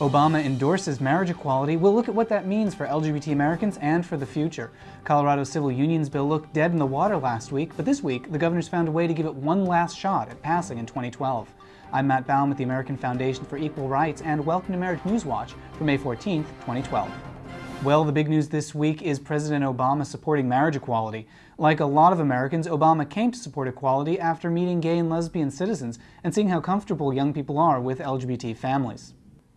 Obama endorses marriage equality. We'll look at what that means for LGBT Americans and for the future. Colorado's civil unions bill looked dead in the water last week, but this week the governor's found a way to give it one last shot at passing in 2012. I'm Matt Baum with the American Foundation for Equal Rights, and welcome to Marriage News Watch for May 14, 2012. Well, the big news this week is President Obama supporting marriage equality. Like a lot of Americans, Obama came to support equality after meeting gay and lesbian citizens and seeing how comfortable young people are with LGBT families.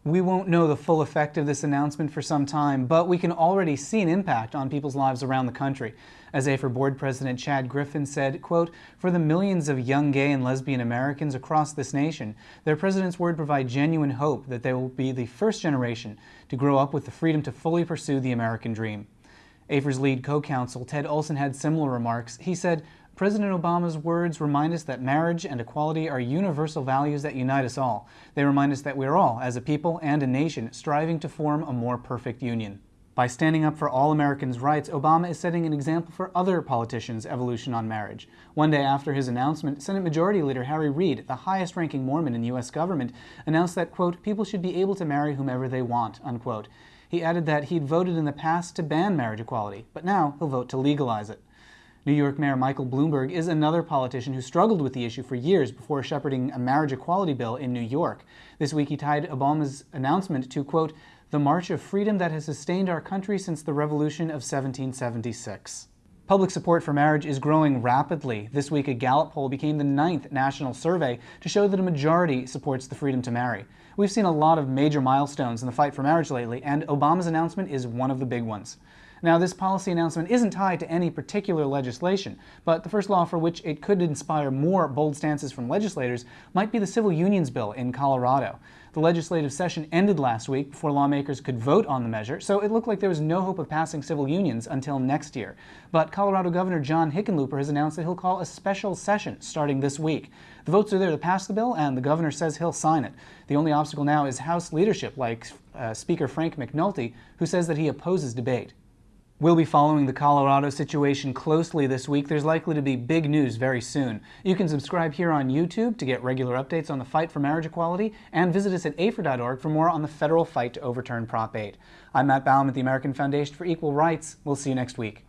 We won't know the full effect of this announcement for some time, but we can already see an impact on people's lives around the country. As AFER board president Chad Griffin said, quote, For the millions of young gay and lesbian Americans across this nation, their president's word provides genuine hope that they will be the first generation to grow up with the freedom to fully pursue the American dream. AFER's lead co-counsel, Ted Olson, had similar remarks. He said, President Obama's words remind us that marriage and equality are universal values that unite us all. They remind us that we are all, as a people and a nation, striving to form a more perfect union. By standing up for all Americans' rights, Obama is setting an example for other politicians' evolution on marriage. One day after his announcement, Senate Majority Leader Harry Reid, the highest-ranking Mormon in U.S. government, announced that, quote, people should be able to marry whomever they want, unquote. He added that he'd voted in the past to ban marriage equality, but now he'll vote to legalize it. New York Mayor Michael Bloomberg is another politician who struggled with the issue for years before shepherding a marriage equality bill in New York. This week he tied Obama's announcement to, quote, the march of freedom that has sustained our country since the Revolution of 1776. Public support for marriage is growing rapidly. This week, a Gallup poll became the ninth national survey to show that a majority supports the freedom to marry. We've seen a lot of major milestones in the fight for marriage lately, and Obama's announcement is one of the big ones. Now, this policy announcement isn't tied to any particular legislation, but the first law for which it could inspire more bold stances from legislators might be the Civil Unions Bill in Colorado. The legislative session ended last week before lawmakers could vote on the measure, so it looked like there was no hope of passing civil unions until next year. But Colorado Governor John Hickenlooper has announced that he'll call a special session starting this week. The votes are there to pass the bill, and the governor says he'll sign it. The only obstacle now is House leadership, like uh, Speaker Frank McNulty, who says that he opposes debate. We'll be following the Colorado situation closely this week. There's likely to be big news very soon. You can subscribe here on YouTube to get regular updates on the fight for marriage equality and visit us at AFER.org for more on the federal fight to overturn Prop 8. I'm Matt Baum at the American Foundation for Equal Rights. We'll see you next week.